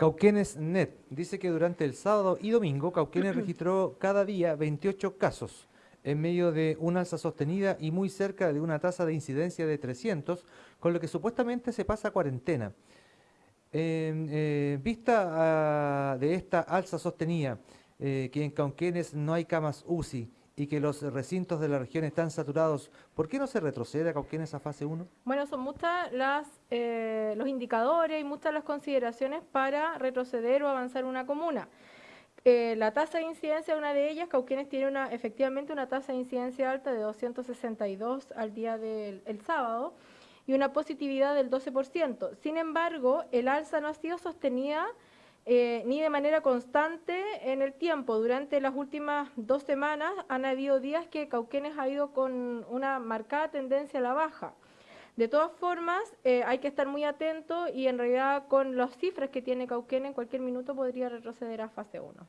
Cauquenes Net dice que durante el sábado y domingo Cauquenes registró cada día 28 casos en medio de una alza sostenida y muy cerca de una tasa de incidencia de 300, con lo que supuestamente se pasa cuarentena. En eh, vista ah, de esta alza sostenida, eh, que en Cauquenes no hay camas UCI y que los recintos de la región están saturados, ¿por qué no se retrocede a Cauquenes a fase 1? Bueno, son muchas las eh, los indicadores y muchas las consideraciones para retroceder o avanzar una comuna. Eh, la tasa de incidencia, una de ellas, Cauquenes tiene una, efectivamente una tasa de incidencia alta de 262 al día del sábado y una positividad del 12%. Sin embargo, el alza no ha sido sostenida eh, ni de manera constante en el tiempo. Durante las últimas dos semanas han habido días que Cauquenes ha ido con una marcada tendencia a la baja. De todas formas, eh, hay que estar muy atento y en realidad con las cifras que tiene Cauquenes en cualquier minuto podría retroceder a fase 1.